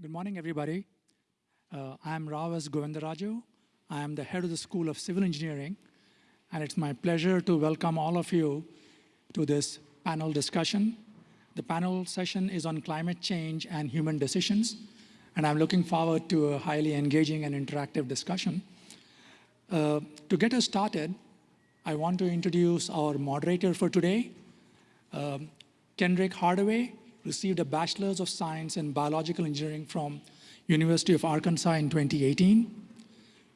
Good morning, everybody. Uh, I'm Rao S. Govindaraju. I am the head of the School of Civil Engineering, and it's my pleasure to welcome all of you to this panel discussion. The panel session is on climate change and human decisions, and I'm looking forward to a highly engaging and interactive discussion. Uh, to get us started, I want to introduce our moderator for today. Um, Kendrick Hardaway received a Bachelor's of Science in Biological Engineering from University of Arkansas in 2018.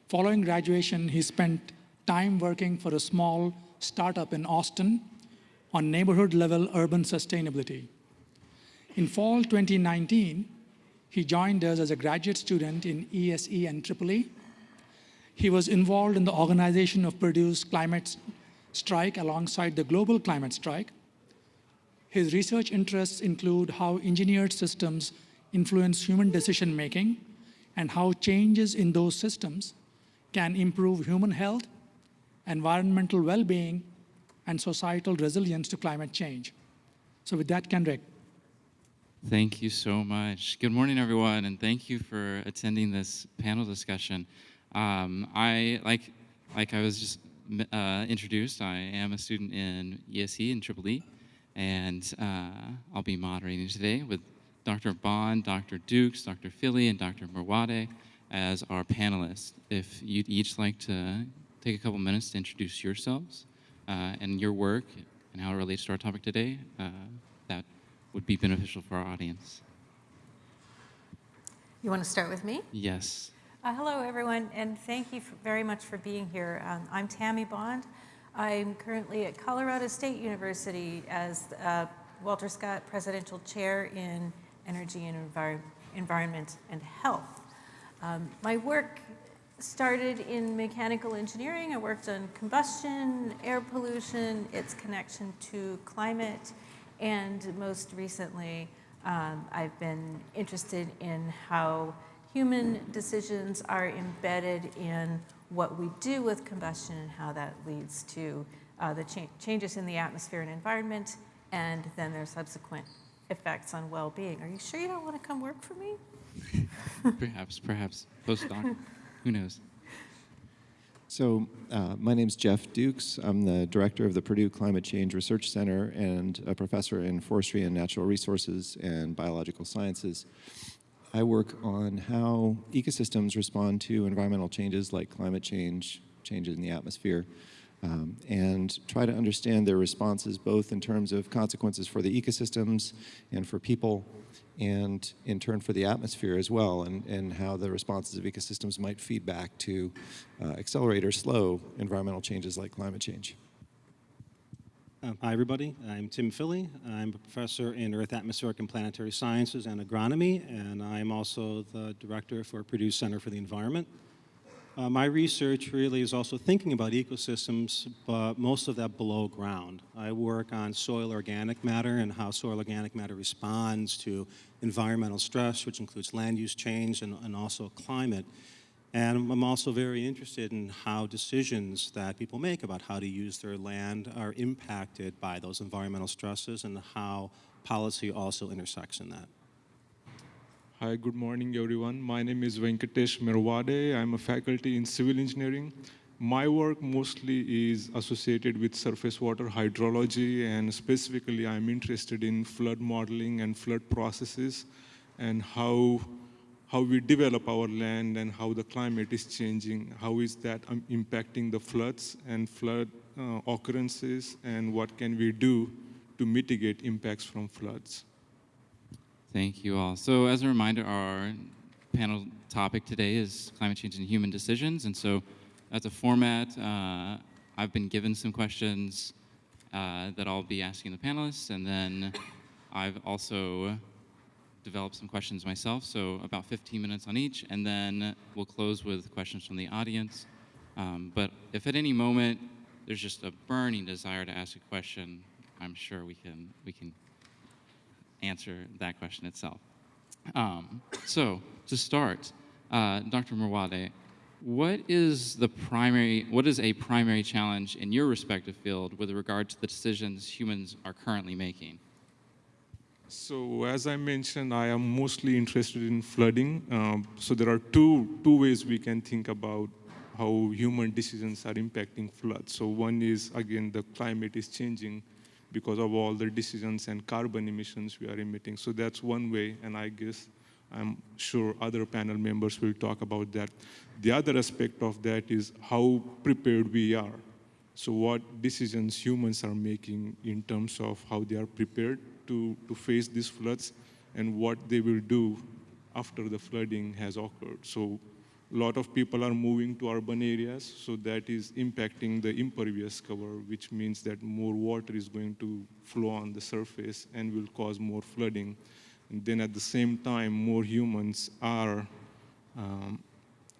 Following graduation, he spent time working for a small startup in Austin on neighborhood-level urban sustainability. In fall 2019, he joined us as a graduate student in ESE and EEE. He was involved in the organization of Purdue's climate strike alongside the global climate strike. His research interests include how engineered systems influence human decision-making and how changes in those systems can improve human health, environmental well-being, and societal resilience to climate change. So with that, Kendrick. Thank you so much. Good morning, everyone, and thank you for attending this panel discussion. Um, I, like, like I was just uh, introduced, I am a student in ESE and EEE, and uh, I'll be moderating today with Dr. Bond, Dr. Dukes, Dr. Filley, and Dr. Merwade as our panelists. If you'd each like to take a couple minutes to introduce yourselves uh, and your work and how it relates to our topic today, uh, that would be beneficial for our audience. You want to start with me? Yes. Uh, hello, everyone, and thank you very much for being here. Um, I'm Tami Bond. I'm currently at Colorado State University as uh, Walter Scott Presidential Chair in Energy and Envir Environment and Health. Um, my work started in mechanical engineering. I worked on combustion, air pollution, its connection to climate, and most recently, um, I've been interested in how human decisions are embedded in what we do with combustion and how that leads to uh, the cha changes in the atmosphere and environment, and then their subsequent effects on well-being. Are you sure you don't want to come work for me? perhaps, perhaps postdoc. Who knows? So uh, my name is Jeff Dukes. I'm the director of the Purdue Climate Change Research Center and a professor in forestry and natural resources and biological sciences. I work on how ecosystems respond to environmental changes like climate change, changes in the atmosphere, um, and try to understand their responses both in terms of consequences for the ecosystems and for people and in turn for the atmosphere as well, and, and how the responses of ecosystems might feed back to uh, accelerate or slow environmental changes like climate change. Uh, hi, everybody. I'm Tim Filley. I'm a professor in Earth, Atmospheric, and Planetary Sciences and Agronomy, and I'm also the director for Purdue Center for the Environment. Uh, my research really is also thinking about ecosystems, but most of that below ground. I work on soil organic matter and how soil organic matter responds to environmental stress, which includes land use change and, and also climate. And I'm also very interested in how decisions that people make about how to use their land are impacted by those environmental stresses and how policy also intersects in that. Hi, good morning, everyone. My name is Venkatesh Merwade. I'm a faculty in civil engineering. My work mostly is associated with surface water hydrology, and specifically, I'm interested in flood modeling and flood processes and how, how we develop our land and how the climate is changing. How is that um, impacting the floods and flood uh, occurrences, and what can we do to mitigate impacts from floods? Thank you all. So as a reminder, our panel topic today is climate change and human decisions. And so as a format, uh, I've been given some questions uh, that I'll be asking the panelists. And then I've also developed some questions myself, so about 15 minutes on each. And then we'll close with questions from the audience. Um, but if at any moment there's just a burning desire to ask a question, I'm sure we can, we can answer that question itself. Um, so to start, uh, Dr. Merwade, what is the primary, what is a primary challenge in your respective field with regard to the decisions humans are currently making? So as I mentioned, I am mostly interested in flooding. Um, so there are two, two ways we can think about how human decisions are impacting floods. So one is, again, the climate is changing because of all the decisions and carbon emissions we are emitting. So that's one way, and I guess I'm sure other panel members will talk about that. The other aspect of that is how prepared we are. So what decisions humans are making in terms of how they are prepared to, to face these floods and what they will do after the flooding has occurred. So a lot of people are moving to urban areas, so that is impacting the impervious cover, which means that more water is going to flow on the surface and will cause more flooding. And then at the same time, more humans are, um,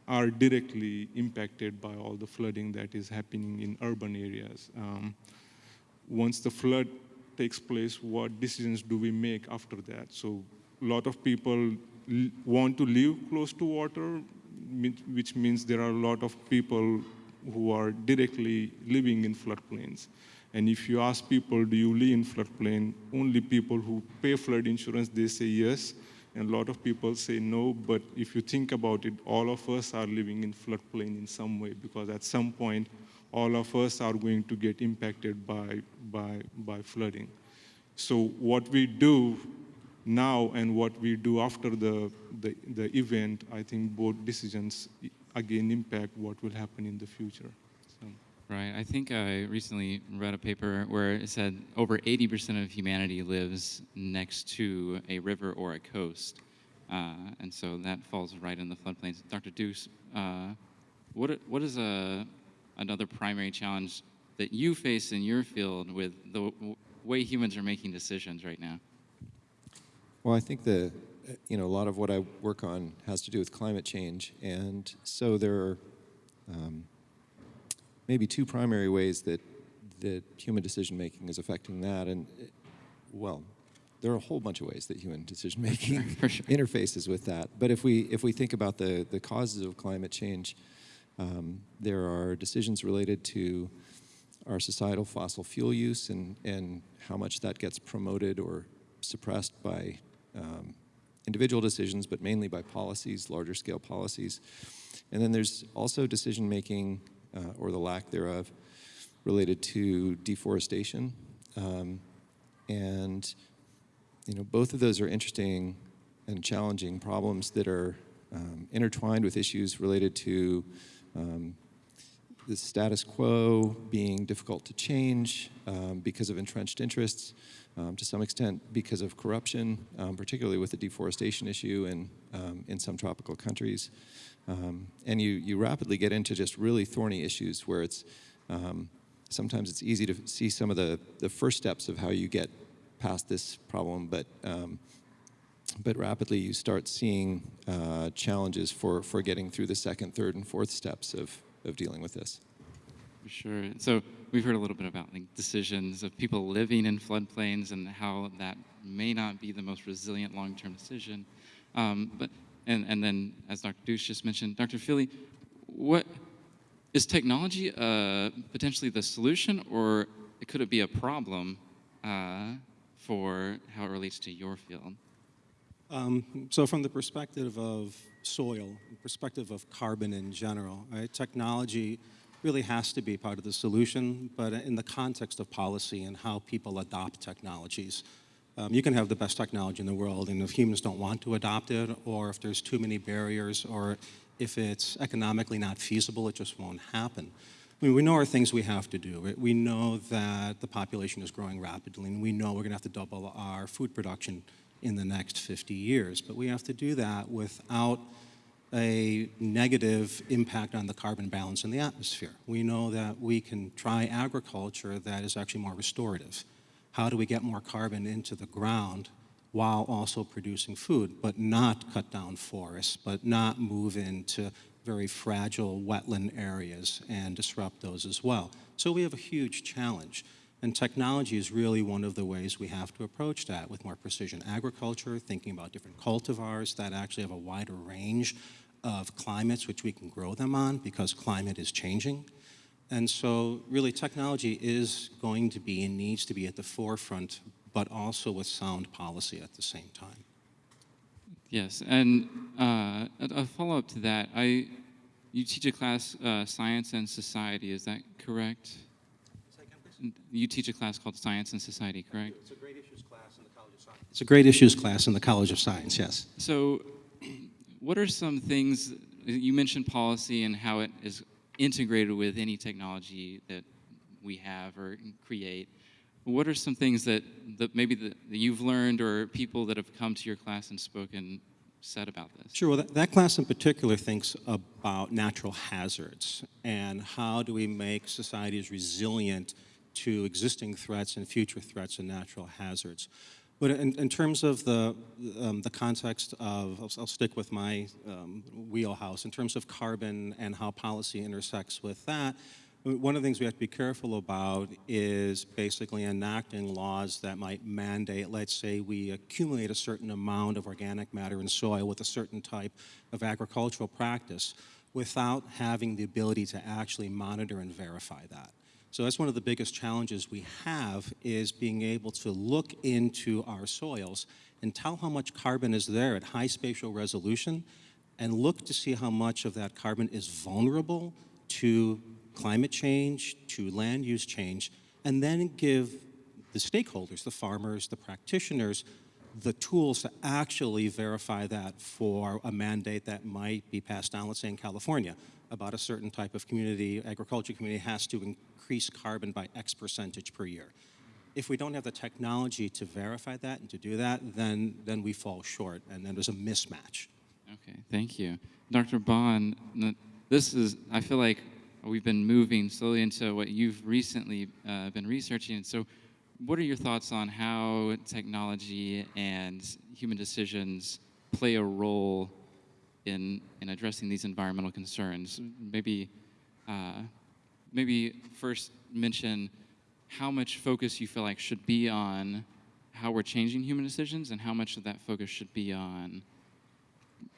are directly impacted by all the flooding that is happening in urban areas. Um, once the flood takes place, what decisions do we make after that? So a lot of people want to live close to water, which means there are a lot of people who are directly living in floodplains. And if you ask people, do you live in floodplain, only people who pay flood insurance, they say yes. And a lot of people say no, but if you think about it, all of us are living in floodplain in some way, because at some point, all of us are going to get impacted by, by, by flooding. So what we do now and what we do after the, the, the event, I think both decisions again impact what will happen in the future. Right. I think I recently read a paper where it said over 80% of humanity lives next to a river or a coast. Uh, and so that falls right in the floodplains. Dr. Dukes, uh, what, what is a, another primary challenge that you face in your field with the way humans are making decisions right now? Well, I think the, you know, a lot of what I work on has to do with climate change. And so there are um, maybe two primary ways that, that human decision making is affecting that. And, well, there are a whole bunch of ways that human decision making sure. interfaces with that. But if we, if we think about the, the causes of climate change, um, there are decisions related to our societal fossil fuel use and, and how much that gets promoted or suppressed by um, individual decisions, but mainly by policies, larger scale policies. And then there's also decision making, uh, or the lack thereof, related to deforestation. Um, and you know, both of those are interesting and challenging problems that are um, intertwined with issues related to um, the status quo being difficult to change um, because of entrenched interests, um, to some extent because of corruption, um, particularly with the deforestation issue in, um, in some tropical countries. Um, and you, you rapidly get into just really thorny issues where it's, sometimes it's easy to see some of the, the first steps of how you get past this problem, but, but rapidly you start seeing uh, challenges for, for getting through the second, third, and fourth steps of, of dealing with this. Sure. So we've heard a little bit about like decisions of people living in floodplains and how that may not be the most resilient long-term decision. Um, but and and then as Dr. Dukes just mentioned, Dr. Filley, what is technology uh, potentially the solution, or could it be a problem uh, for how it relates to your field? Um, so from the perspective of soil, perspective of carbon in general, right, technology really has to be part of the solution, but in the context of policy and how people adopt technologies. Um, you can have the best technology in the world, and if humans don't want to adopt it, or if there's too many barriers, or if it's economically not feasible, it just won't happen. I mean, we know our things we have to do. We know that the population is growing rapidly, and we know we're going to have to double our food production in the next 50 years. But we have to do that without a negative impact on the carbon balance in the atmosphere. We know that we can try agriculture that is actually more restorative. How do we get more carbon into the ground while also producing food, but not cut down forests, but not move into very fragile wetland areas and disrupt those as well. So we have a huge challenge. And technology is really one of the ways we have to approach that with more precision agriculture, thinking about different cultivars that actually have a wider range of climates which we can grow them on because climate is changing. And so really technology is going to be and needs to be at the forefront but also with sound policy at the same time. Yes, and uh, a, follow-up to that, I, you teach a class, uh, Science and Society, is that correct? You teach a class called Science and Society, correct? It's a great issues class in the College of Science. It's a great issues class in the College of Science, yes. So, what are some things, you mentioned policy and how it is integrated with any technology that we have or create. What are some things that, that maybe that, that you've learned or people that have come to your class and spoken said about this? Sure, well, that, that class in particular thinks about natural hazards and how do we make societies resilient to existing threats and future threats and natural hazards. But in, in terms of the, um, the context of, I'll, I'll stick with my um, wheelhouse, in terms of carbon and how policy intersects with that, one of the things we have to be careful about is basically enacting laws that might mandate, let's say we accumulate a certain amount of organic matter in soil with a certain type of agricultural practice without having the ability to actually monitor and verify that. So that's one of the biggest challenges we have is being able to look into our soils and tell how much carbon is there at high spatial resolution and look to see how much of that carbon is vulnerable to climate change, to land use change, and then give the stakeholders, the farmers, the practitioners, the tools to actually verify that for a mandate that might be passed down, let's say in California, about a certain type of community, agriculture community has to increase carbon by X percentage per year. If we don't have the technology to verify that and to do that, then, then we fall short, and then there's a mismatch. Okay, thank you. Dr. Bond, this is, I feel like we've been moving slowly into what you've recently uh, been researching. So, what are your thoughts on how technology and human decisions play a role in, in addressing these environmental concerns? Maybe, uh, maybe first mention how much focus you feel like should be on how we're changing human decisions and how much of that focus should be on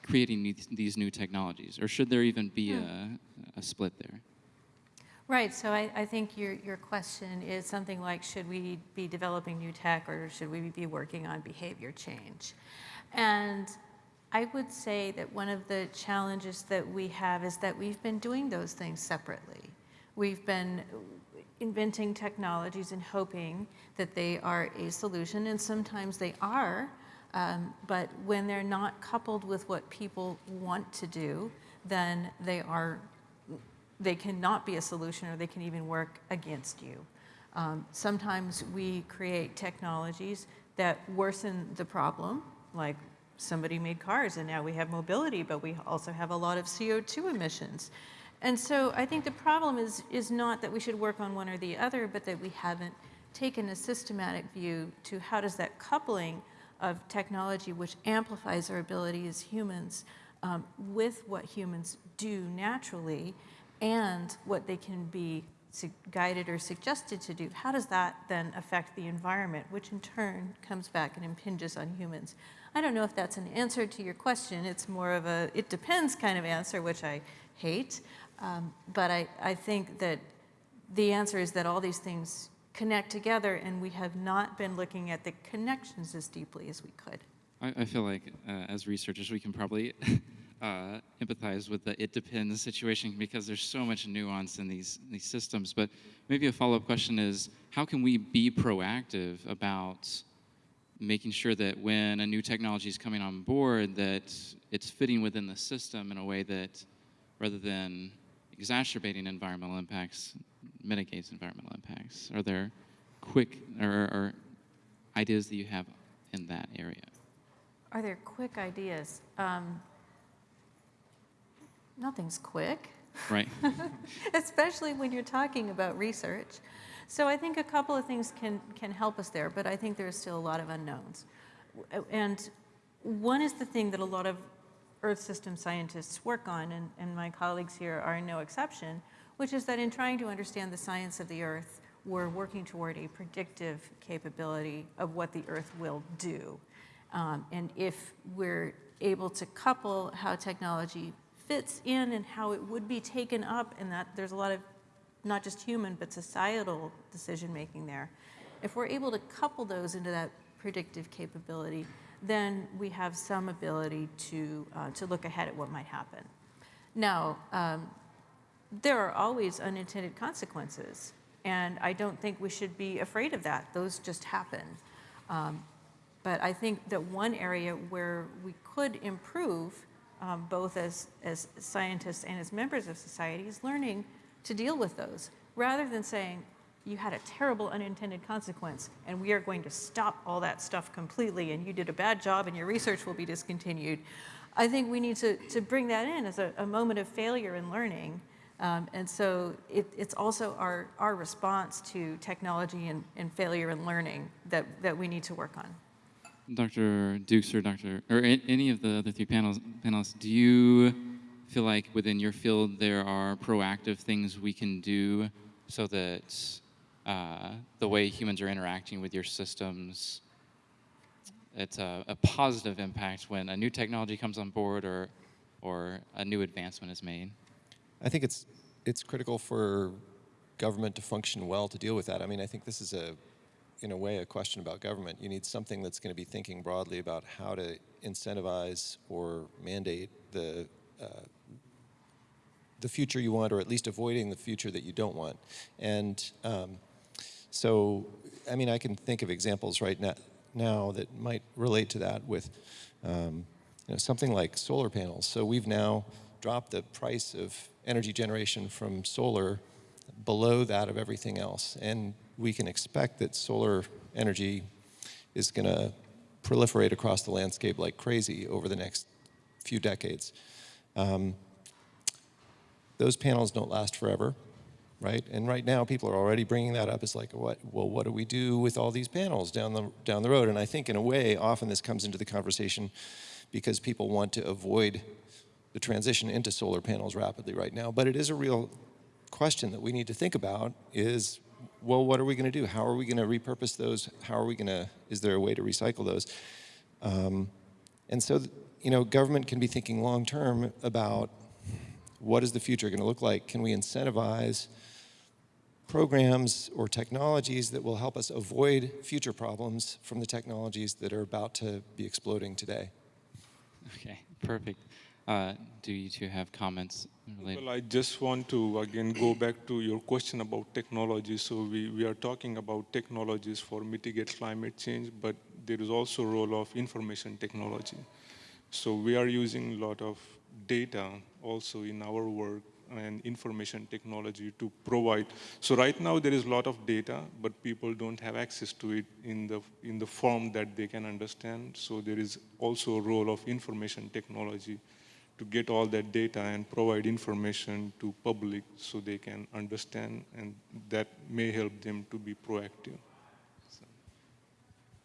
creating these, new technologies? Or should there even be a, a split there? Right, so I, I think your, your question is something like, should we be developing new tech or should we be working on behavior change? And I would say that one of the challenges that we have is that we've been doing those things separately. We've been inventing technologies and hoping that they are a solution, and sometimes they are, um, but when they're not coupled with what people want to do, then they are they cannot be a solution or they can even work against you. Um, sometimes we create technologies that worsen the problem, like somebody made cars and now we have mobility, but we also have a lot of CO2 emissions. And so I think the problem is, is not that we should work on one or the other, but that we haven't taken a systematic view to how does that coupling of technology, which amplifies our ability as humans, um, with what humans do naturally, and what they can be guided or suggested to do, how does that then affect the environment, which in turn comes back and impinges on humans? I don't know if that's an answer to your question. It's more of a it depends kind of answer, which I hate. Um, but I, I think that the answer is that all these things connect together, and we have not been looking at the connections as deeply as we could. I, I feel like uh, as researchers, we can probably uh, empathize with the it depends situation because there's so much nuance in these, these systems. But maybe a follow up question is how can we be proactive about making sure that when a new technology is coming on board that it's fitting within the system in a way that rather than exacerbating environmental impacts mitigates environmental impacts are there quick or, or ideas that you have in that area are there quick ideas um, nothing's quick. Right. Especially when you're talking about research. So I think a couple of things can, can help us there, but I think there's still a lot of unknowns. And one is the thing that a lot of Earth system scientists work on, and, and my colleagues here are no exception, which is that in trying to understand the science of the Earth, we're working toward a predictive capability of what the Earth will do. Um, and if we're able to couple how technology fits in and how it would be taken up and that there's a lot of not just human but societal decision making there if we're able to couple those into that predictive capability, then we have some ability to, uh, to look ahead at what might happen. Now, um, there are always unintended consequences, and I don't think we should be afraid of that. Those just happen. Um, but I think that one area where we could improve, um, both as, as scientists and as members of society, is learning to deal with those, rather than saying, you had a terrible unintended consequence, and we are going to stop all that stuff completely, and you did a bad job, and your research will be discontinued. I think we need to, to bring that in as a, a moment of failure and learning. Um, and so it, it's also our, our response to technology and, and failure and learning that, that we need to work on. Dr. Dukes or Dr. or any of the other three panels, panelists, do you feel like within your field there are proactive things we can do so that uh, the way humans are interacting with your systems, it's a, a positive impact when a new technology comes on board or, or a new advancement is made? I think it's it's critical for government to function well to deal with that. I mean, I think this is a, in a way, a question about government. You need something that's going to be thinking broadly about how to incentivize or mandate the the future you want, or at least avoiding the future that you don't want. And um, so, I mean, I can think of examples right now, now that might relate to that with um, you know, something like solar panels. So we've now dropped the price of energy generation from solar below that of everything else. And we can expect that solar energy is going to proliferate across the landscape like crazy over the next few decades. Um, those panels don't last forever, right? And right now, people are already bringing that up It's like, what? Well, what do we do with all these panels down the down the road? And I think, in a way, often this comes into the conversation because people want to avoid the transition into solar panels rapidly right now. But it is a real question that we need to think about: is well, what are we going to do? How are we going to repurpose those? How are we going to? Is there a way to recycle those? Um, and so, you know, government can be thinking long term about what is the future going to look like? Can we incentivize programs or technologies that will help us avoid future problems from the technologies that are about to be exploding today? Okay, perfect. Uh, do you two have comments related? Well, I just want to again go back to your question about technology. So we, we are talking about technologies for mitigate climate change, but there is also a role of information technology. So we are using a lot of data also in our work and information technology to provide. So right now there is a lot of data, but people don't have access to it in the, in the form that they can understand. So there is also a role of information technology to get all that data and provide information to public so they can understand and that may help them to be proactive.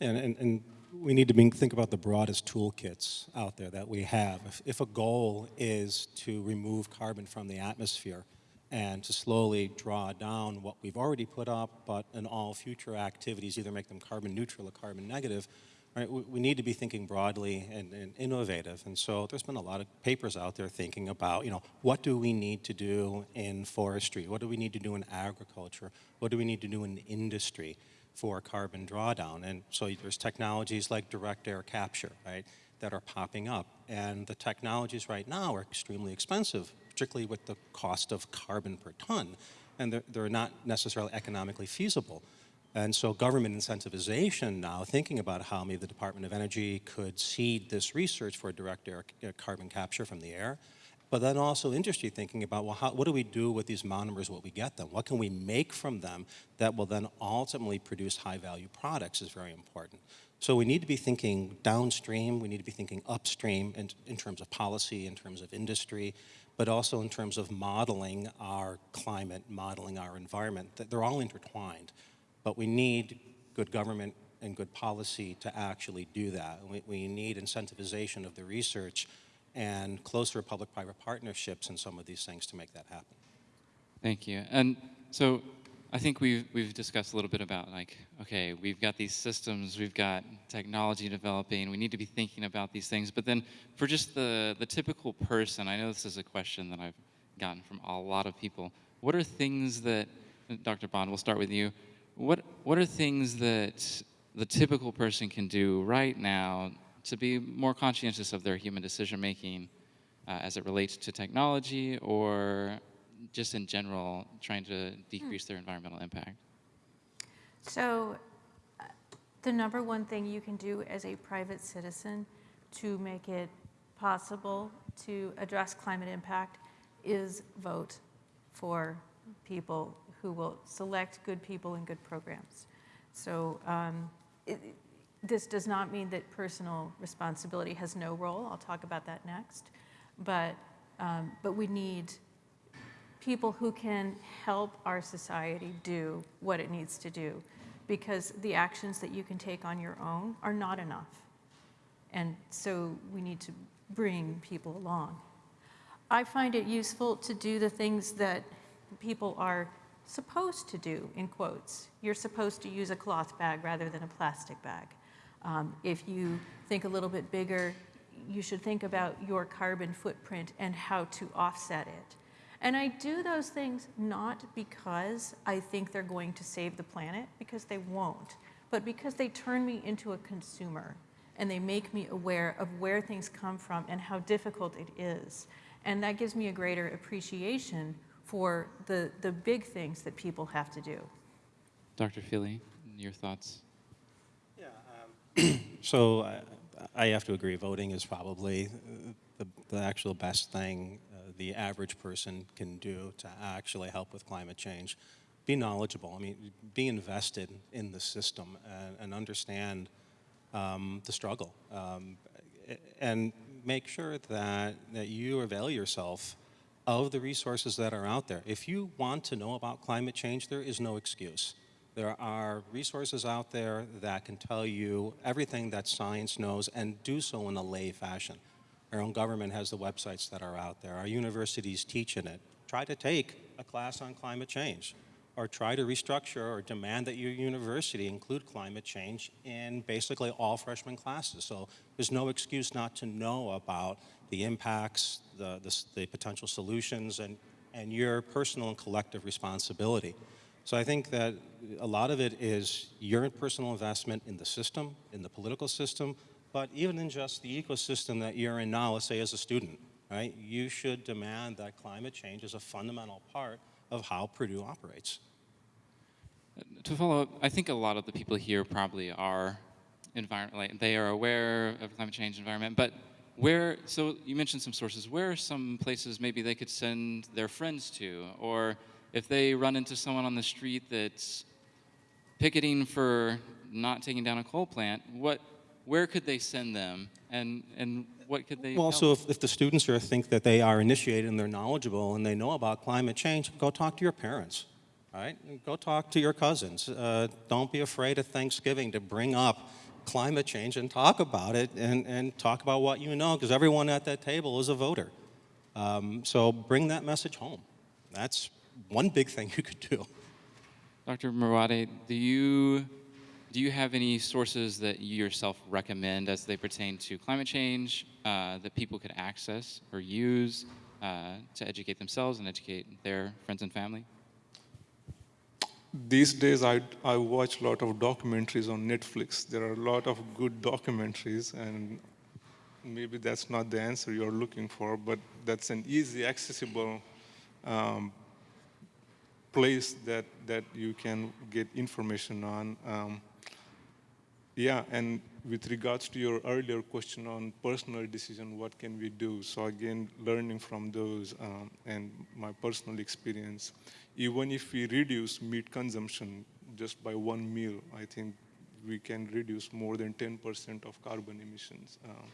And, and, and we need to think about the broadest toolkits out there that we have. If, if a goal is to remove carbon from the atmosphere and to slowly draw down what we've already put up, but in all future activities, either make them carbon neutral or carbon negative, right, we, we need to be thinking broadly and, and innovative. And so there's been a lot of papers out there thinking about, you know, what do we need to do in forestry? What do we need to do in agriculture? What do we need to do in industry? For carbon drawdown. And so there's technologies like direct air capture, right, that are popping up. And the technologies right now are extremely expensive, particularly with the cost of carbon per ton. And they're, they're not necessarily economically feasible. And so government incentivization now, thinking about how maybe the Department of Energy could seed this research for direct air carbon capture from the air, but then also industry thinking about, well, how, what do we do with these monomers What we get them? What can we make from them that will then ultimately produce high-value products is very important. So we need to be thinking downstream, we need to be thinking upstream in, in terms of policy, in terms of industry, but also in terms of modeling our climate, modeling our environment. They're all intertwined, but we need good government and good policy to actually do that. We, we need incentivization of the research and closer public-private partnerships in some of these things to make that happen. Thank you. And so I think we've, we've discussed a little bit about like, okay, we've got these systems, we've got technology developing, we need to be thinking about these things. But then for just the, the typical person, I know this is a question that I've gotten from a lot of people. What are things that, Dr. Bond, we'll start with you. What what are things that the typical person can do right now to be more conscientious of their human decision making uh, as it relates to technology or just in general trying to decrease their environmental impact? So uh, the number one thing you can do as a private citizen to make it possible to address climate impact is vote for people who will select good people and good programs. So um, it, this does not mean that personal responsibility has no role. I'll talk about that next. But, um, but we need people who can help our society do what it needs to do because the actions that you can take on your own are not enough. And so we need to bring people along. I find it useful to do the things that people are supposed to do, in quotes. You're supposed to use a cloth bag rather than a plastic bag. Um, if you think a little bit bigger, you should think about your carbon footprint and how to offset it. And I do those things not because I think they're going to save the planet, because they won't, but because they turn me into a consumer and they make me aware of where things come from and how difficult it is. And that gives me a greater appreciation for the, the big things that people have to do. Dr. Filley, your thoughts? So I, I have to agree, voting is probably uh, the, the actual best thing uh, the average person can do to actually help with climate change. Be knowledgeable, I mean, be invested in the system and, and understand um, the struggle. Um, and make sure that, that you avail yourself of the resources that are out there. If you want to know about climate change, there is no excuse. There are resources out there that can tell you everything that science knows and do so in a lay fashion. Our own government has the websites that are out there. Our universities teach in it. Try to take a class on climate change or try to restructure or demand that your university include climate change in basically all freshman classes. So there's no excuse not to know about the impacts, the, the, the potential solutions, and, and your personal and collective responsibility. So I think that a lot of it is your personal investment in the system, in the political system, but even in just the ecosystem that you're in now, let's say as a student, right? You should demand that climate change is a fundamental part of how Purdue operates. To follow up, I think a lot of the people here probably are environment, like they are aware of climate change environment, but where, so you mentioned some sources, where are some places maybe they could send their friends to? Or if they run into someone on the street that's picketing for not taking down a coal plant, what, where could they send them? And, and what could they Well, also, if, if the students here think that they are initiated and they're knowledgeable and they know about climate change, go talk to your parents, right? Go talk to your cousins. Uh, don't be afraid of Thanksgiving to bring up climate change and talk about it and, and talk about what you know, because everyone at that table is a voter. Um, so bring that message home. That's one big thing you could do. Dr. Merwade, do you, do you have any sources that you yourself recommend as they pertain to climate change uh, that people could access or use uh, to educate themselves and educate their friends and family? These days, I, I watch a lot of documentaries on Netflix. There are a lot of good documentaries, and maybe that's not the answer you're looking for, but that's an easy, accessible um, place that, that you can get information on. Um, yeah, and with regards to your earlier question on personal decision, what can we do? So again, learning from those um, and my personal experience, even if we reduce meat consumption just by one meal, I think we can reduce more than 10% of carbon emissions. Um,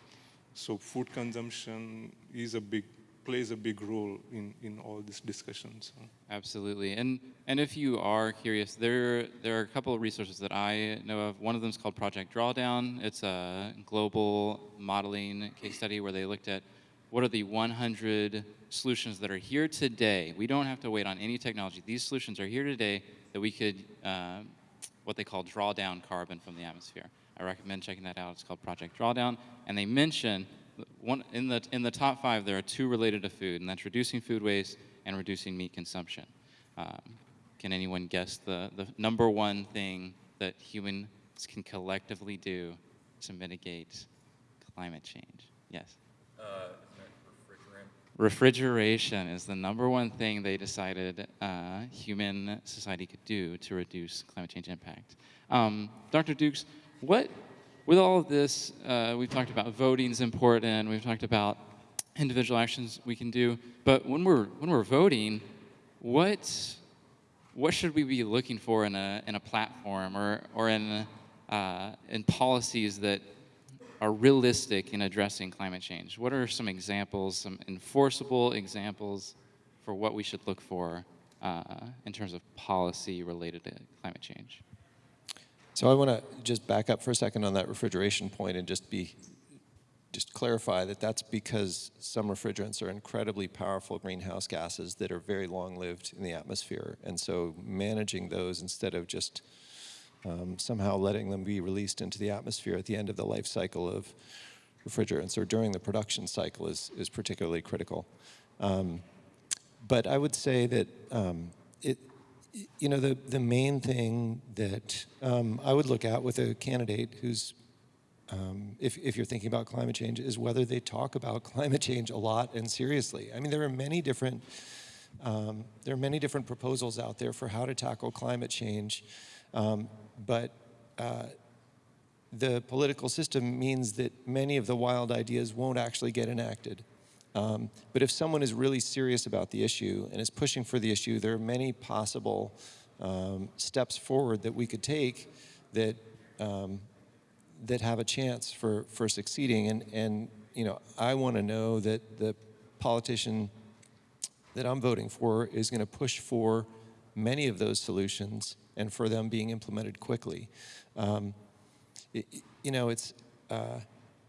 so food consumption is a big plays a big role in, in all these discussions. Absolutely. And, and if you are curious, there, there are a couple of resources that I know of. One of them is called Project Drawdown. It's a global modeling case study where they looked at what are the 100 solutions that are here today. We don't have to wait on any technology. These solutions are here today that we could, uh, what they call draw down carbon from the atmosphere. I recommend checking that out. It's called Project Drawdown. And they mention one, in, the, in the top five, there are two related to food, and that's reducing food waste and reducing meat consumption. Um, Can anyone guess the, the number one thing that humans can collectively do to mitigate climate change? Yes. Refrigeration is the number one thing they decided uh, human society could do to reduce climate change impact. Um, Dr. Dukes, what, with all of this, uh, we've talked about voting is important, we've talked about individual actions we can do, but when we're, when we're voting, what, what should we be looking for in a, in a platform or, or in, uh, in policies that are realistic in addressing climate change? What are some examples, some enforceable examples for what we should look for uh, in terms of policy related to climate change? So I want to just back up for a second on that refrigeration point and just be, just clarify that that's because some refrigerants are incredibly powerful greenhouse gases that are very long-lived in the atmosphere. And so managing those instead of just um, somehow letting them be released into the atmosphere at the end of the life cycle of refrigerants or during the production cycle is, is particularly critical. Um, but I would say that um, it, you know, the, the main thing that um, I would look at with a candidate who's, um, if, if you're thinking about climate change, is whether they talk about climate change a lot and seriously. I mean, there are many different, um, there are many different proposals out there for how to tackle climate change, um, but uh, the political system means that many of the wild ideas won't actually get enacted. Um, but if someone is really serious about the issue and is pushing for the issue, there are many possible um, steps forward that we could take that um, that have a chance for for succeeding. And and you know, I want to know that the politician that I'm voting for is going to push for many of those solutions and for them being implemented quickly. Um, it, you know, it's uh,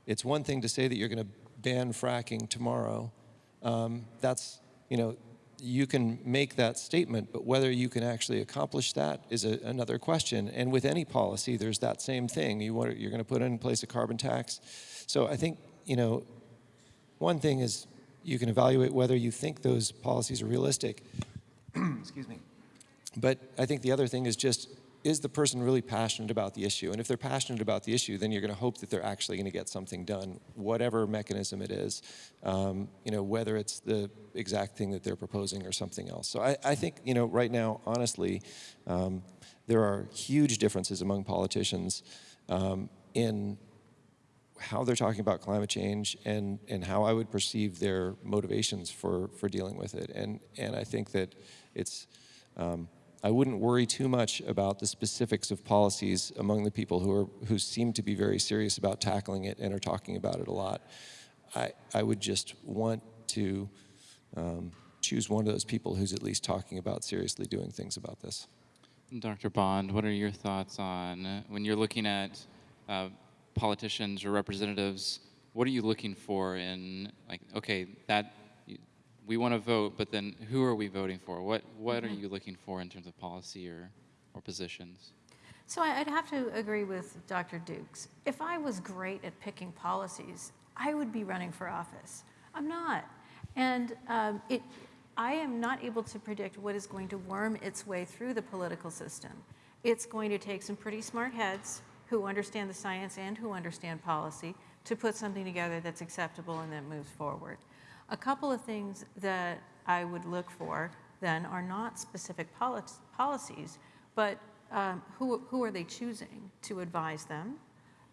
it's one thing to say that you're going to ban fracking tomorrow, um, that's, you know, you can make that statement, but whether you can actually accomplish that is a, another question. And with any policy, there's that same thing. You want, you're going to put in place a carbon tax. So I think, you know, one thing is you can evaluate whether you think those policies are realistic. Excuse me. But I think the other thing is just is the person really passionate about the issue? And if they're passionate about the issue, then you're going to hope that they're actually going to get something done, whatever mechanism it is, um, you know, whether it's the exact thing that they're proposing or something else. So I, I think, you know, right now, honestly, um, there are huge differences among politicians um, in how they're talking about climate change and, and how I would perceive their motivations for, for dealing with it. And, and I think that it's, um, I wouldn't worry too much about the specifics of policies among the people who, are, who seem to be very serious about tackling it and are talking about it a lot. I, I would just want to um, choose one of those people who's at least talking about seriously doing things about this. Dr. Bond, what are your thoughts on uh, when you're looking at uh, politicians or representatives? What are you looking for in like, okay, that we want to vote, but then who are we voting for? What what Mm-hmm. are you looking for in terms of policy or or positions? So I- I'd have to agree with Dr. Dukes. If I was great at picking policies, I would be running for office. I'm not. And um, it, I am not able to predict what is going to worm its way through the political system. It's going to take some pretty smart heads who understand the science and who understand policy to put something together that's acceptable and that moves forward. A couple of things that I would look for then are not specific poli- policies, but um, who, who are they choosing to advise them?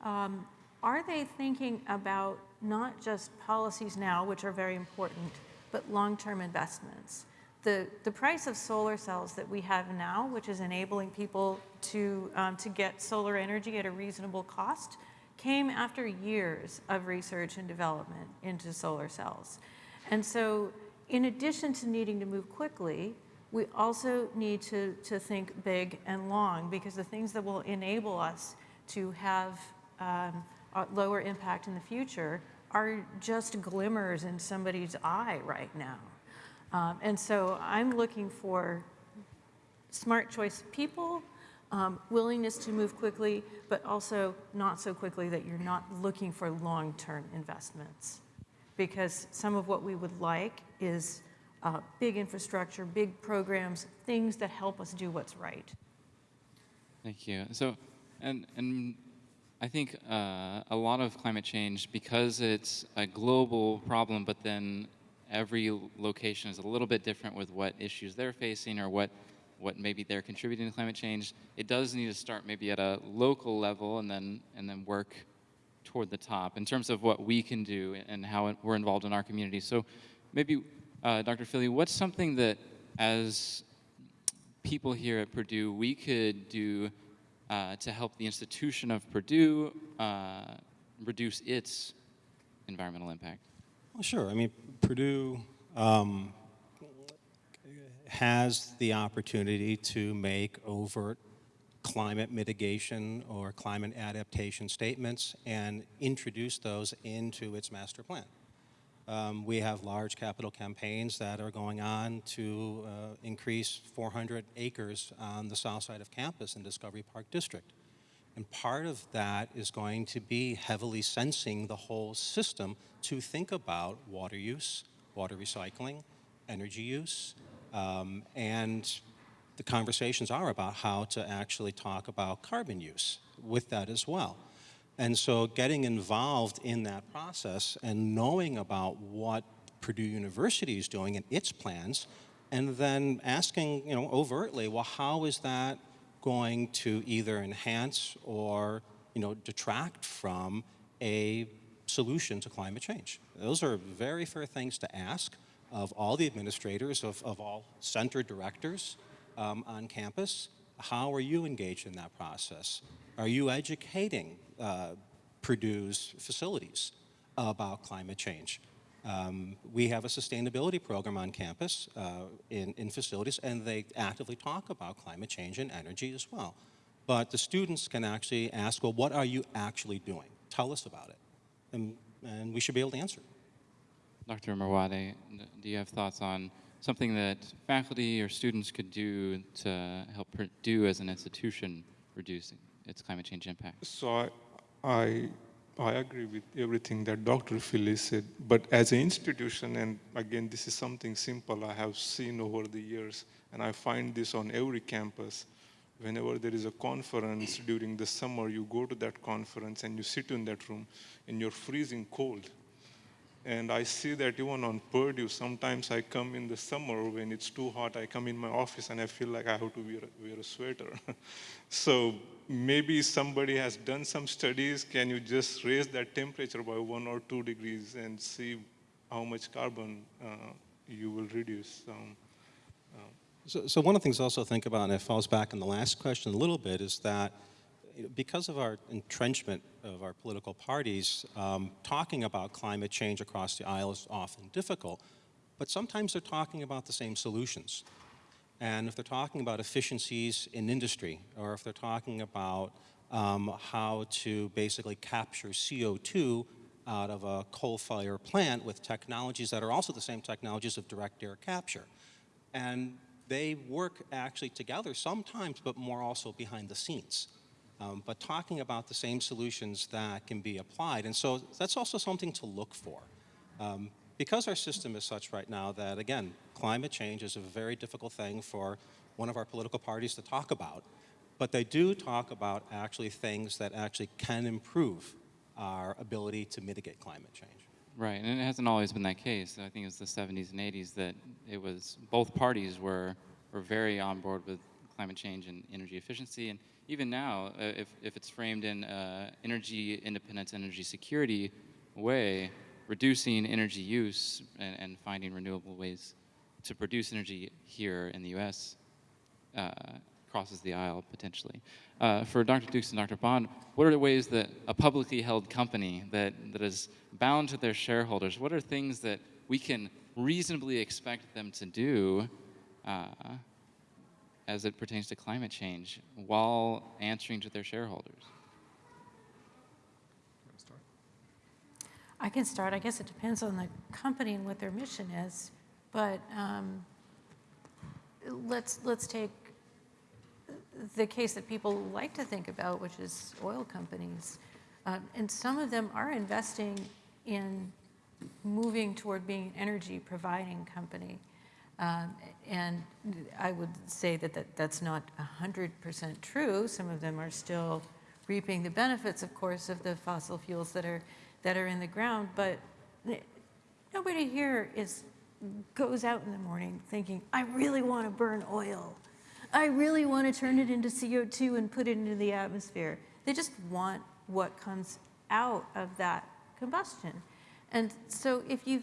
Um, are they thinking about not just policies now, which are very important, but long-term investments? The, the price of solar cells that we have now, which is enabling people to, um, to get solar energy at a reasonable cost, came after years of research and development into solar cells. And so in addition to needing to move quickly, we also need to, to think big and long because the things that will enable us to have um, a lower impact in the future are just glimmers in somebody's eye right now. Um, and so I'm looking for smart choice people, um, willingness to move quickly, but also not so quickly that you're not looking for long-term investments. Because some of what we would like is uh, big infrastructure, big programs, things that help us do what's right. Thank you. So, and and I think uh, a lot of climate change, because it's a global problem, but then every location is a little bit different with what issues they're facing or what what maybe they're contributing to climate change. It does need to start maybe at a local level and then and then work toward the top in terms of what we can do and how we're involved in our community. So, maybe, uh, Dr. Filley, what's something that as people here at Purdue we could do uh, to help the institution of Purdue uh, reduce its environmental impact? Well, sure. I mean, Purdue um, has the opportunity to make overt climate mitigation or climate adaptation statements and introduce those into its master plan. Um, we have large capital campaigns that are going on to uh, increase 400 acres on the south side of campus in Discovery Park District. And part of that is going to be heavily sensing the whole system to think about water use, water recycling, energy use, um, and the conversations are about how to actually talk about carbon use with that as well. And so getting involved in that process and knowing about what Purdue University is doing and its plans, and then asking, you know, overtly, well, how is that going to either enhance or, you know, detract from a solution to climate change? Those are very fair things to ask of all the administrators, of, of all center directors um, on campus. How are you engaged in that process? Are you educating uh, Purdue's facilities about climate change? Um, we have a sustainability program on campus uh, in, in facilities, and they actively talk about climate change and energy as well. But the students can actually ask, well, what are you actually doing? Tell us about it. And, and we should be able to answer. Dr. Merwade, do you have thoughts on something that faculty or students could do to help Purdue as an institution reduce its climate change impact? So I, I, I agree with everything that Dr. Filley said, but as an institution, and again, this is something simple I have seen over the years, and I find this on every campus. Whenever there is a conference during the summer, you go to that conference and you sit in that room and you're freezing cold. And I see that even on Purdue, sometimes I come in the summer when it's too hot, I come in my office and I feel like I have to wear, wear a sweater. so maybe somebody has done some studies. Can you just raise that temperature by one or two degrees and see how much carbon uh, you will reduce? Um, uh, So, so one of the things also think about, and it falls back on the last question a little bit, is that because of our entrenchment of our political parties, um, talking about climate change across the aisle is often difficult, but sometimes they're talking about the same solutions. And if they're talking about efficiencies in industry, or if they're talking about um, how to basically capture CO2 out of a coal fire plant with technologies that are also the same technologies of direct air capture. And they work actually together sometimes, but more also behind the scenes. Um, but talking about the same solutions that can be applied. And so that's also something to look for. Um, because our system is such right now that, again, climate change is a very difficult thing for one of our political parties to talk about, but they do talk about actually things that actually can improve our ability to mitigate climate change. Right, and it hasn't always been that case. I think it was the 70s and 80s that it was both parties were were very on board with climate change and energy efficiency, and even now, uh, if if it's framed in uh, energy independence, energy security way, reducing energy use and, and finding renewable ways to produce energy here in the U.S. Uh, crosses the aisle potentially. Uh, for Dr. Dukes and Dr. Bond, what are the ways that a publicly held company that, that is bound to their shareholders, what are things that we can reasonably expect them to do uh, as it pertains to climate change while answering to their shareholders? I can start. I guess it depends on the company and what their mission is. But um, let's let's take the case that people like to think about, which is oil companies, uh, and some of them are investing in moving toward being an energy providing company. Um, And I would say that that- that's not 100% true. Some of them are still reaping the benefits, of course, of the fossil fuels that are, that are in the ground. But nobody here is, goes out in the morning thinking, I really want to burn oil. I really want to turn it into CO2 and put it into the atmosphere. They just want what comes out of that combustion. And so if you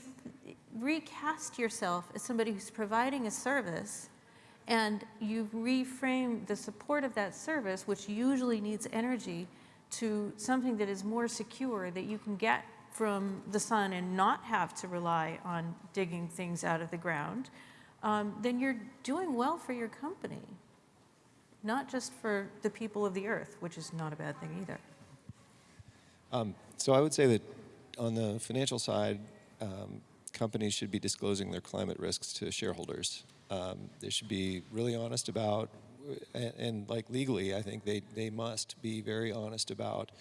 recast yourself as somebody who's providing a service and you reframe the support of that service, which usually needs energy, to something that is more secure that you can get from the sun and not have to rely on digging things out of the ground, um, then you're doing well for your company, not just for the people of the earth, which is not a bad thing either. So I would say that on the financial side, um, companies should be disclosing their climate risks to shareholders. Um, they should be really honest about, and, and like legally, I think they, they must be very honest about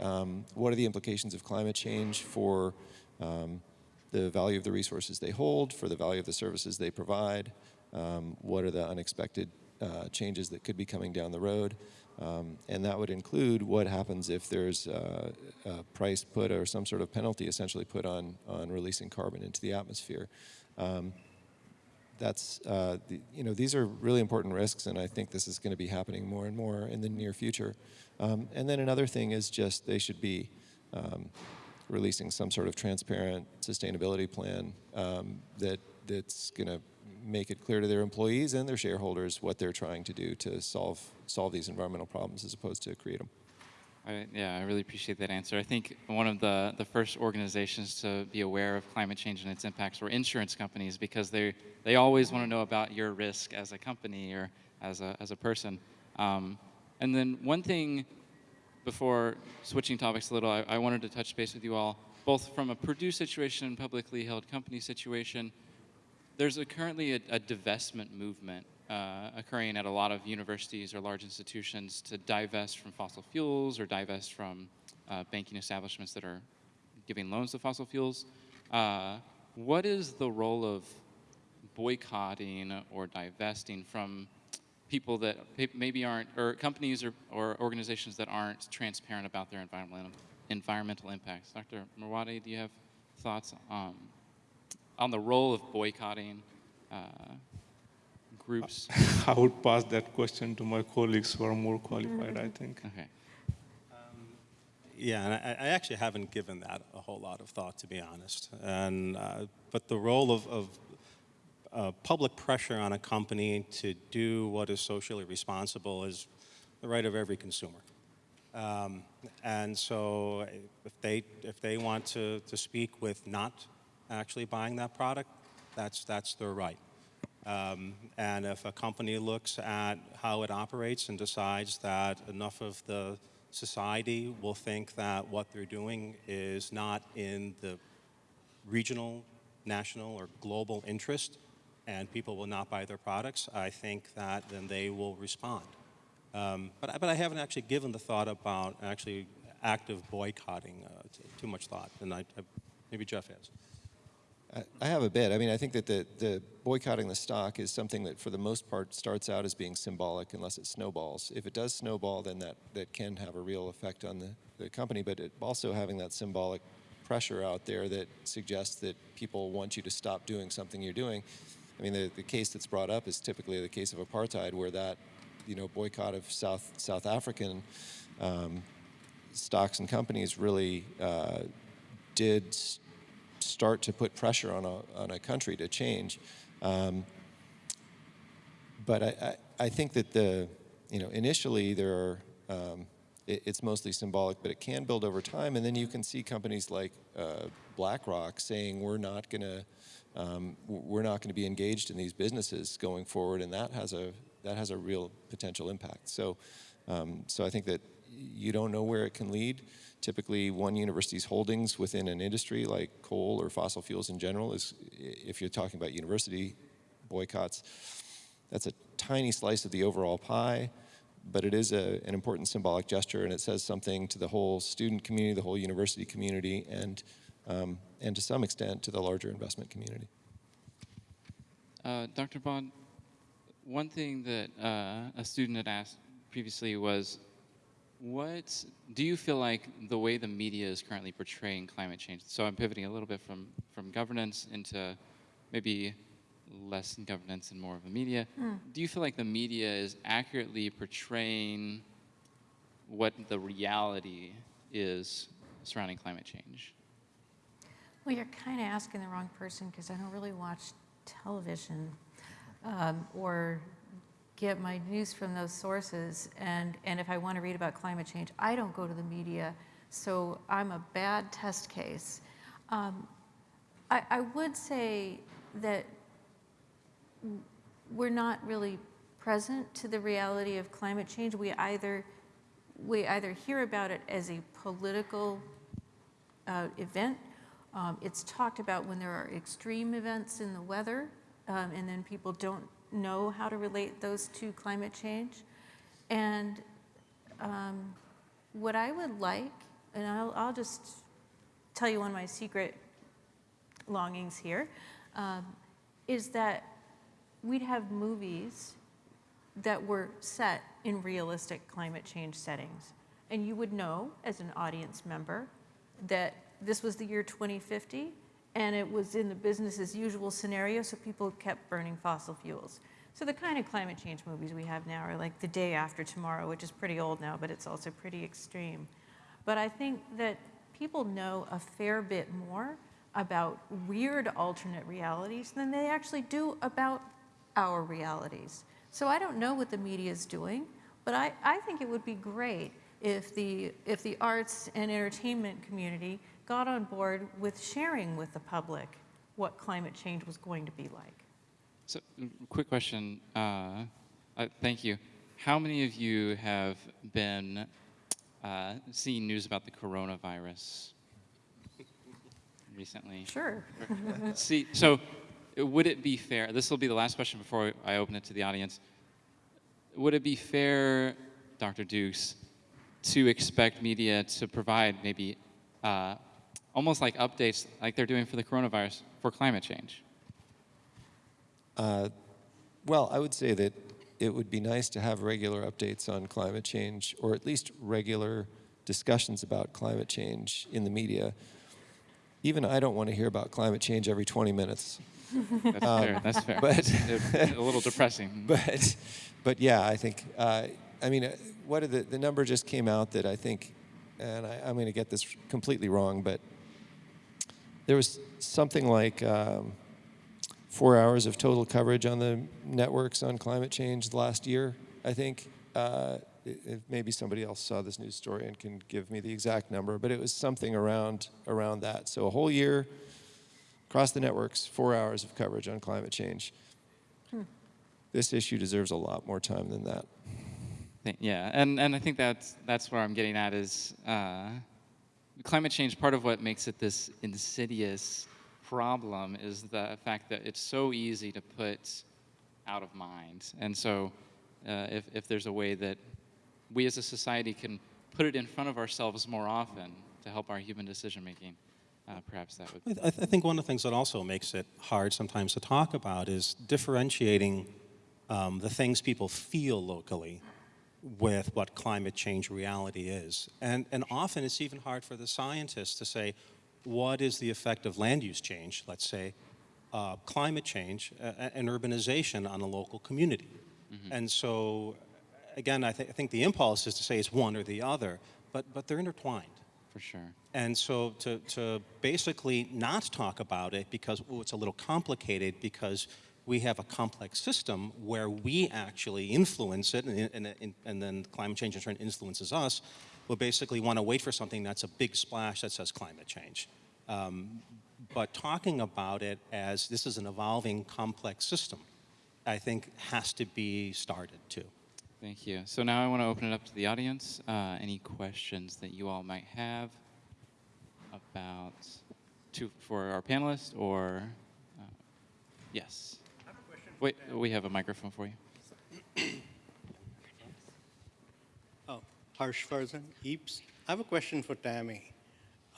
um, what are the implications of climate change for um, the value of the resources they hold, for the value of the services they provide, um, what are the unexpected uh, changes that could be coming down the road. Um, and that would include what happens if there's uh, a price put or some sort of penalty essentially put on, on releasing carbon into the atmosphere. Um, that's, uh, the, you know, these are really important risks, and I think this is going to be happening more and more in the near future. Um, and then another thing is just they should be um, releasing some sort of transparent sustainability plan um, that that's going to make it clear to their employees and their shareholders what they're trying to do to solve solve these environmental problems as opposed to create them. I, yeah, I really appreciate that answer. I think one of the, the first organizations to be aware of climate change and its impacts were insurance companies because they, they always want to know about your risk as a company or as a, as a person. Um, and then one thing before switching topics a little, I, I wanted to touch base with you all, both from a Purdue situation and publicly held company situation. There's a, currently a, a divestment movement uh, occurring at a lot of universities or large institutions to divest from fossil fuels or divest from uh, banking establishments that are giving loans to fossil fuels. Uh, what is the role of boycotting or divesting from people that maybe aren't, or companies or, or organizations that aren't transparent about their environmental, environmental impacts? Dr. Merwade, do you have thoughts um, on the role of boycotting uh, groups? I would pass that question to my colleagues who are more qualified, I think. Okay. Yeah, and I, I actually haven't given that a whole lot of thought, to be honest. And, uh, but the role of, of uh, public pressure on a company to do what is socially responsible is the right of every consumer. Um, and so if they, if they want to, to speak with not actually buying that product, that's, that's their right. Um, and if a company looks at how it operates and decides that enough of the society will think that what they're doing is not in the regional, national, or global interest, and people will not buy their products, I think that then they will respond. Um, but, but I haven't actually given the thought about actually active boycotting uh, too much thought, and I, I, maybe Jeff has. I- have a bit. I mean, I think that the, the boycotting the stock is something that, for the most part, starts out as being symbolic unless it snowballs. If it does snowball, then that, that can have a real effect on the, the company, but it also having that symbolic pressure out there that suggests that people want you to stop doing something you're doing. I mean, the, the case that's brought up is typically the case of apartheid, where that, you know, boycott of South, South African um, stocks and companies really uh, did start to put pressure on a, on a country to change. Um, but I, I, I think that the, you know, initially there are, um, it, it's mostly symbolic, but it can build over time. And then you can see companies like uh, BlackRock saying we're not going to, um, we're not going to be engaged in these businesses going forward, and that has a that has a real potential impact. So, um, so I think that you don't know where it can lead. Typically, one university's holdings within an industry like coal or fossil fuels in general is, if you're talking about university boycotts, that's a tiny slice of the overall pie, but it is a, an important symbolic gesture, and it says something to the whole student community, the whole university community, and, um, and to some extent to the larger investment community. Uh, Dr. Bond, one thing that uh, a student had asked previously was, what do you feel like the way the media is currently portraying climate change? So I'm pivoting a little bit from from governance into maybe less governance and more of the media. Do you feel like the media is accurately portraying what the reality is surrounding climate change? Well, you're kind of asking the wrong person because I don't really watch television um, or get my news from those sources. And, and if I want to read about climate change, I don't go to the media. So I'm a bad test case. Um, I, I would say that we're not really present to the reality of climate change. We either, we either hear about it as a political uh, event. Um, It's talked about when there are extreme events in the weather, um, and then people don't know how to relate those to climate change. And um, what I would like, and I'll, I'll just tell you one of my secret longings here, um, is that we'd have movies that were set in realistic climate change settings. And you would know, as an audience member, that this was the year 2050, and it was in the business as usual scenario, so people kept burning fossil fuels. So the kind of climate change movies we have now are like The Day After Tomorrow, which is pretty old now, but it's also pretty extreme. But I think that people know a fair bit more about weird alternate realities than they actually do about our realities. So I don't know what the media is doing, but I, I think it would be great if the, if the arts and entertainment community got on board with sharing with the public what climate change was going to be like. So, mm, quick question. Uh, uh, thank you. How many of you have been uh, seeing news about the coronavirus recently? Sure. See, so would it be fair? This will be the last question before I open it to the audience. Would it be fair, Dr. Dukes, to expect media to provide maybe uh, almost like updates, like they're doing for the coronavirus, for climate change? Uh, Well, I would say that it would be nice to have regular updates on climate change, or at least regular discussions about climate change in the media. Even I don't want to hear about climate change every 20 minutes. That's fair. That's fair. Um, but- a little depressing. But, but yeah, I think, uh, I mean, uh, what are the, the number just came out that I think, and I, I'm going to get this completely wrong, but there was something like um, four hours of total coverage on the networks on climate change last year, I think. Uh, i- if maybe somebody else saw this news story and can give me the exact number, but it was something around around that. So a whole year across the networks, four hours of coverage on climate change. This issue deserves a lot more time than that. Yeah, and, and I think that's that's where I'm getting at is uh, climate change. Part of what makes it this insidious problem is the fact that it's so easy to put out of mind. And so, uh, if if there's a way that we as a society can put it in front of ourselves more often to help our human decision making, uh, perhaps that would. I, th- I think one of the things that also makes it hard sometimes to talk about is differentiating um, the things people feel locally with what climate change reality is. And, and often it's even hard for the scientists to say, what is the effect of land use change, let's say, uh, climate change uh, and urbanization on a local community? And so, again, I, th- I think the impulse is to say it's one or the other, but, but they're intertwined. For sure. And so to, to basically not talk about it because oh, it's a little complicated because we have a complex system where we actually influence it and, and, and, then climate change in turn influences us, we'll basically want to wait for something that's a big splash that says climate change. Um, but talking about it as this is an evolving complex system, I think has to be started too. Thank you. So now I want to open it up to the audience. Uh, any questions that you all might have about to for our panelists or uh, yes. Wait, we have a microphone for you. Oh, Harsh Farzan, EAPS. I have a question for Tami.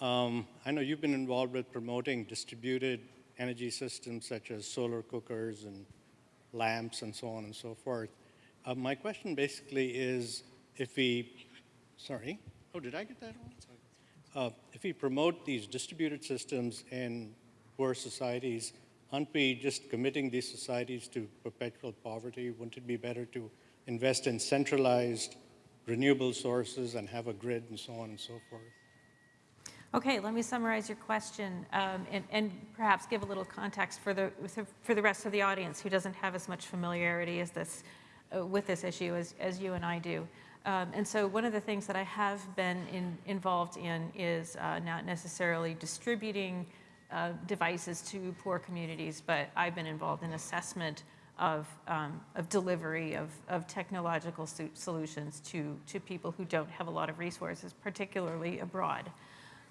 Um, I know you've been involved with promoting distributed energy systems such as solar cookers and lamps and so on and so forth. Uh, my question basically is if we, sorry, oh, did I get that wrong? Uh, if we promote these distributed systems in poor societies, aren't we just committing these societies to perpetual poverty? Wouldn't it be better to invest in centralized renewable sources and have a grid and so on and so forth? Okay, let me summarize your question um, and, and perhaps give a little context for the, for the rest of the audience who doesn't have as much familiarity as this, uh, with this issue as, as you and I do. Um, and so one of the things that I have been in, involved in is uh, not necessarily distributing uh, devices to poor communities, but I've been involved in assessment of, um, of delivery of, of technological so- solutions to, to people who don't have a lot of resources, particularly abroad.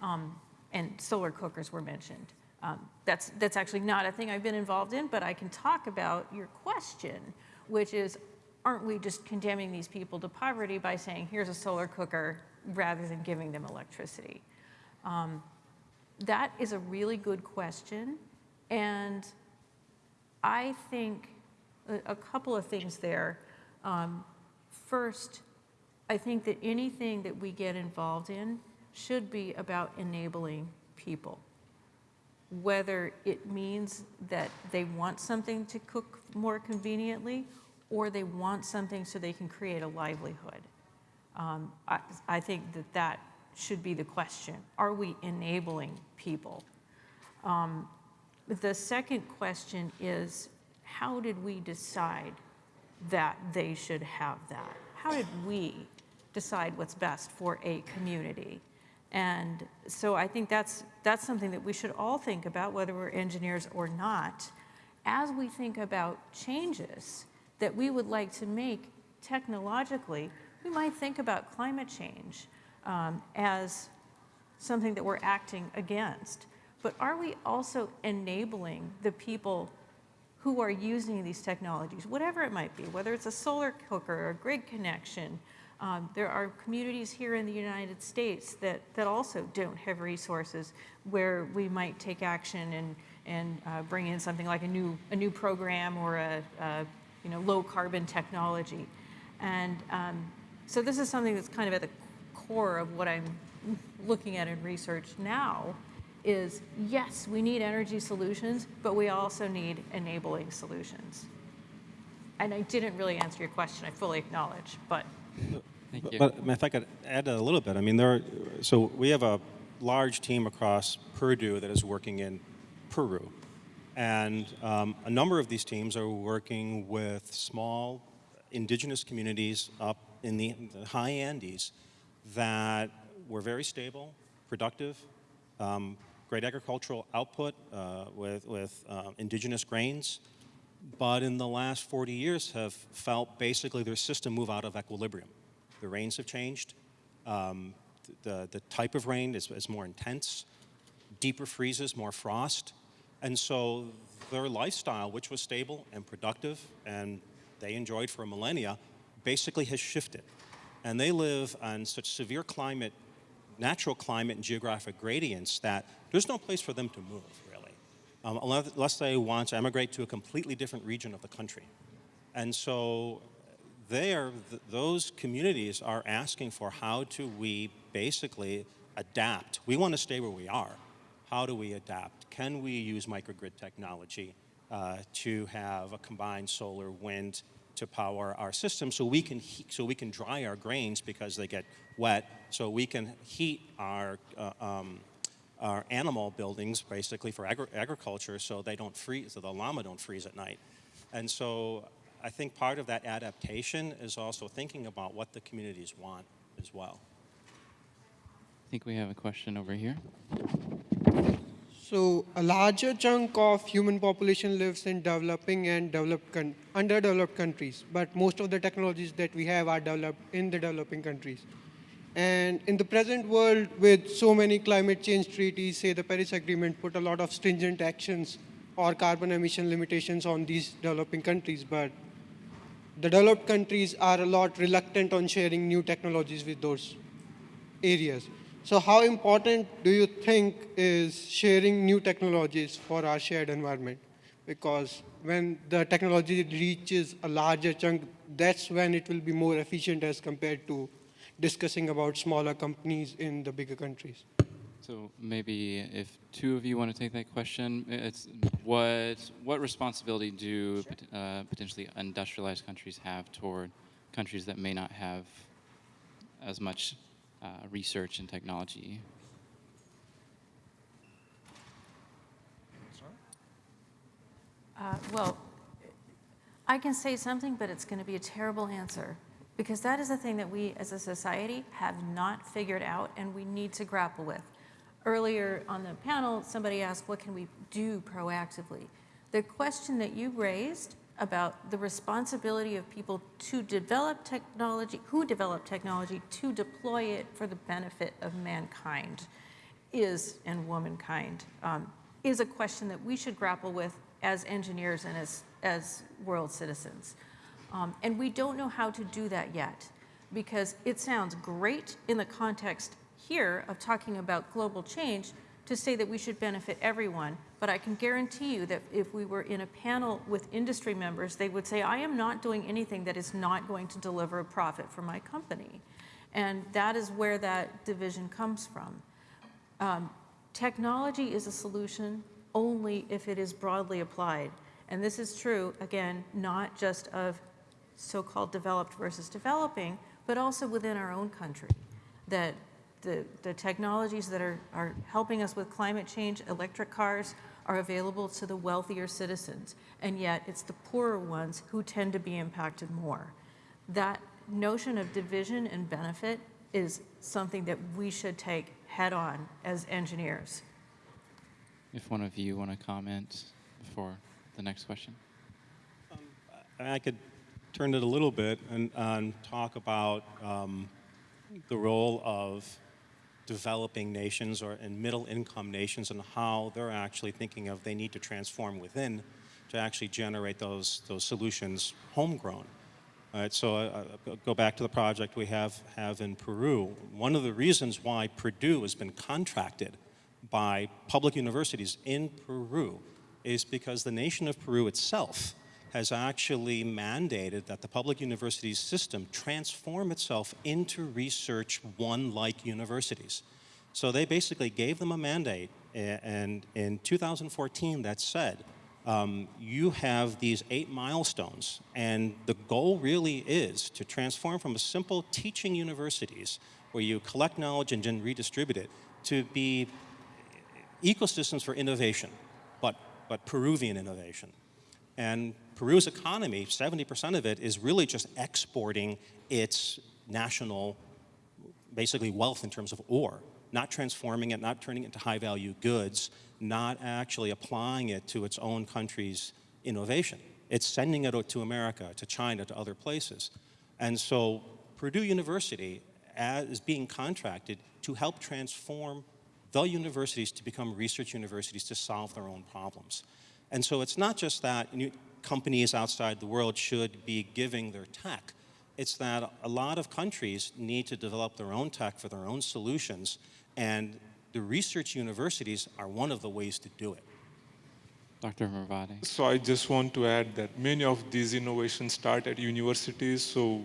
Um, and solar cookers were mentioned. Um, that's, that's actually not a thing I've been involved in, but I can talk about your question, which is, aren't we just condemning these people to poverty by saying, here's a solar cooker, rather than giving them electricity? Um, that is a really good question, and I think a, couple of things there. Um, first, I think that anything that we get involved in should be about enabling people. Whether it means that they want something to cook more conveniently or they want something so they can create a livelihood. Um, I, I think that that should be the question. Are we enabling people? Um, the second question is, how did we decide that they should have that? How did we decide what's best for a community? And so I think that's, that's something that we should all think about, whether we're engineers or not, as we think about changes that we would like to make technologically. We might think about climate change um, as something that we're acting against. But are we also enabling the people who are using these technologies, whatever it might be, whether it's a solar cooker or a grid connection, um, there are communities here in the United States that, that also don't have resources where we might take action and, and uh, bring in something like a new, a new program or a, a you know, low carbon technology. And um, so this is something that's kind of at the core of what I'm looking at in research now is yes, we need energy solutions, but we also need enabling solutions. And I didn't really answer your question, I fully acknowledge, but Thank But- you. But if I could add a little bit, I mean, there, are, so we have a large team across Purdue that is working in Peru. And um, a number of these teams are working with small indigenous communities up in the, the high Andes that were very stable, productive, um, great agricultural output uh, with, with uh, indigenous grains, but in the last 40 years have felt basically their system move out of equilibrium. The rains have changed. Um, the, the type of rain is, is more intense, deeper freezes, more frost. And so their lifestyle, which was stable and productive and they enjoyed for a millennia, basically has shifted. And they live on such severe climate, natural climate and geographic gradients that there's no place for them to move, really, um, unless, they want to emigrate to a completely different region of the country. And so there, th those communities are asking for how do we basically adapt. We want to stay where we are. How do we adapt? Can we use microgrid technology uh, to have a combined solar wind to power our system so we can heat, so we can dry our grains because they get wet, so we can heat our uh, um, our animal buildings basically for agri agriculture so they don't freeze, so the llama don't freeze at night. And so I think part of that adaptation is also thinking about what the communities want as well. I think we have a question over here. So a larger chunk of human population lives in developing and developed underdeveloped countries, but most of the technologies that we have are developed in the developing countries. And in the present world, with so many climate change treaties, say the Paris Agreement put a lot of stringent actions or carbon emission limitations on these developing countries, but the developed countries are a lot reluctant on sharing new technologies with those areas. So how important do you think is sharing new technologies for our shared environment? because when the technology reaches a larger chunk, that's when it will be more efficient as compared to discussing about smaller companies in the bigger countries. So maybe if two of you want to take that question, it's what what responsibility do pot- uh, potentially industrialized countries have toward countries that may not have as much uh, research and technology? Uh, Well, I can say something, but it's going to be a terrible answer, because that is the thing that we as a society have not figured out and we need to grapple with. Earlier on the panel, somebody asked, what can we do proactively? The question that you raised about the responsibility of people to develop technology, who develop technology, to deploy it for the benefit of mankind is, and womankind, um, is a question that we should grapple with as engineers and as, as world citizens. Um, and we don't know how to do that yet because it sounds great in the context here of talking about global change to say that we should benefit everyone, but I can guarantee you that if we were in a panel with industry members, they would say, I am not doing anything that is not going to deliver a profit for my company. And that is where that division comes from. Um, technology is a solution only if it is broadly applied. And this is true, again, not just of so-called developed versus developing, but also within our own country. That the, the technologies that are, are helping us with climate change, electric cars, are available to the wealthier citizens. And yet it's the poorer ones who tend to be impacted more. That notion of division and benefit is something that we should take head on as engineers. If one of you want to comment before the next question. I could turn it a little bit and, and talk about um, the role of developing nations or and middle income nations and how they're actually thinking of they need to transform within to actually generate those, those solutions homegrown. All right, so uh, uh, go back to the project we have, have in Peru. One of the reasons why Purdue has been contracted by public universities in Peru is because the nation of Peru itself has actually mandated that the public universities system transform itself into research one-like universities. So they basically gave them a mandate, and in 2014 that said, um, you have these eight milestones, and the goal really is to transform from a simple teaching universities, where you collect knowledge and then redistribute it, to be ecosystems for innovation, but, but Peruvian innovation. And Peru's economy, 70% of it, is really just exporting its national, basically wealth in terms of ore, not transforming it, not turning it into high value goods, not actually applying it to its own country's innovation. It's sending it out to America, to China, to other places. And so Purdue University is being contracted to help transform the universities to become research universities to solve their own problems. And so it's not just that companies outside the world should be giving their tech. It's that a lot of countries need to develop their own tech for their own solutions, and the research universities are one of the ways to do it. Dr. Merwade. So I just want to add that many of these innovations start at universities. So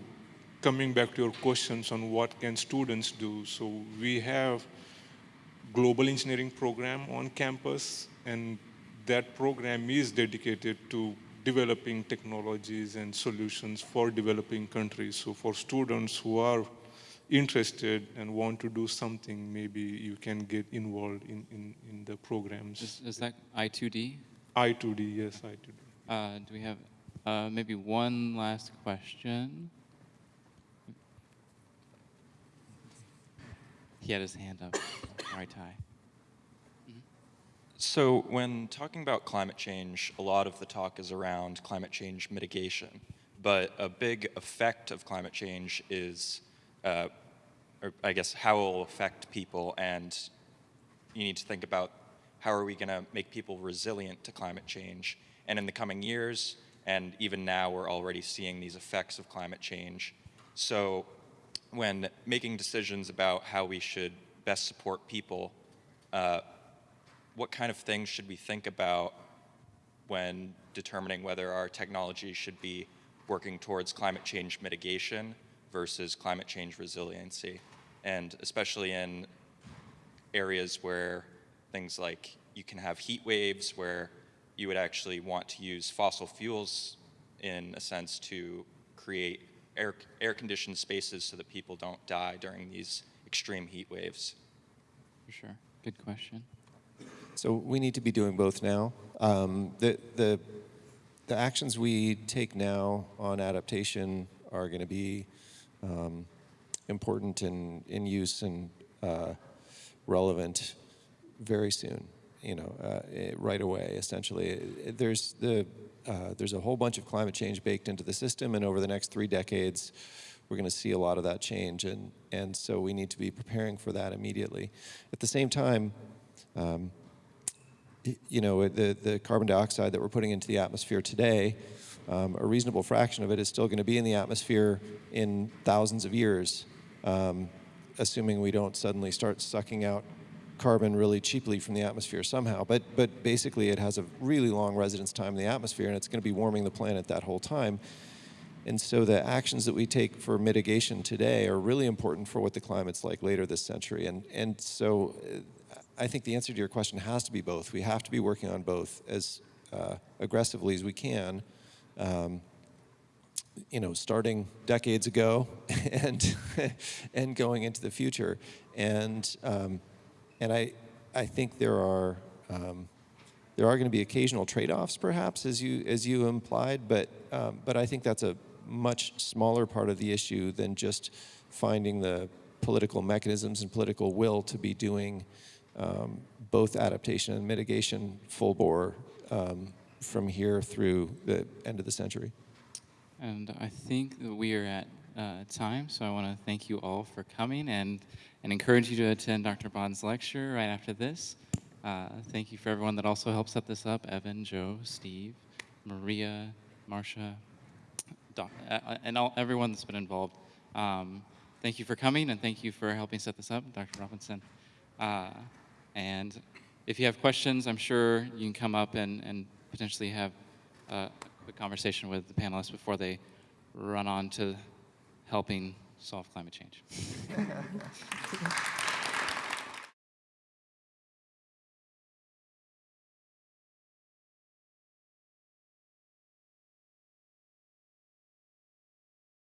coming back to your questions on what can students do. So we have global engineering program on campus and that program is dedicated to developing technologies and solutions for developing countries. So for students who are interested and want to do something, maybe you can get involved in, in, in the programs. Is, is that I2D? I2D, yes, I2D. Uh, do we have uh, maybe one last question? He had his hand up. right tie. So when talking about climate change, a lot of the talk is around climate change mitigation. But a big effect of climate change is, uh, or I guess, how it will affect people. And you need to think about how are we going to make people resilient to climate change. And in the coming years, and even now, we're already seeing these effects of climate change. So when making decisions about how we should best support people, uh, what kind of things should we think about when determining whether our technology should be working towards climate change mitigation versus climate change resiliency. And especially in areas where things like you can have heat waves where you would actually want to use fossil fuels in a sense to create air, air conditioned spaces so that people don't die during these extreme heat waves. For sure. Good question. So we need to be doing both now. Um, the, the, the actions we take now on adaptation are going to be um, important and in use and uh, relevant very soon. You know, uh, eh, right away. Essentially, there's the uh, there's a whole bunch of climate change baked into the system, and over the next three decades, we're going to see a lot of that change, and and so we need to be preparing for that immediately. At the same time. Um, you know, the, the carbon dioxide that we're putting into the atmosphere today, um, a reasonable fraction of it is still going to be in the atmosphere in thousands of years, um, assuming we don't suddenly start sucking out carbon really cheaply from the atmosphere somehow. But, but basically, it has a really long residence time in the atmosphere, and it's going to be warming the planet that whole time. And so the actions that we take for mitigation today are really important for what the climate's like later this century. And, and so uh, I think the answer to your question has to be both. We have to be working on both as uh, aggressively as we can, um, you know, starting decades ago and, and going into the future. And, um, and I, I think there are, um, there are going to be occasional trade-offs, perhaps, as you as you implied, but um, but I think that's a much smaller part of the issue than just finding the political mechanisms and political will to be doing um, both adaptation and mitigation full bore um, from here through the end of the century. And I think that we are at uh, time, so I want to thank you all for coming and, and encourage you to attend Dr. Bond's lecture right after this. Uh, thank you for everyone that also helped set this up Evan, Joe, Steve, Maria, Doc, uh, uh, and all, everyone that's been involved. Um, thank you for coming and thank you for helping set this up, Dr. Robinson. And if you have questions, I'm sure you can come up and, and potentially have uh, a quick conversation with the panelists before they run on to helping solve climate change.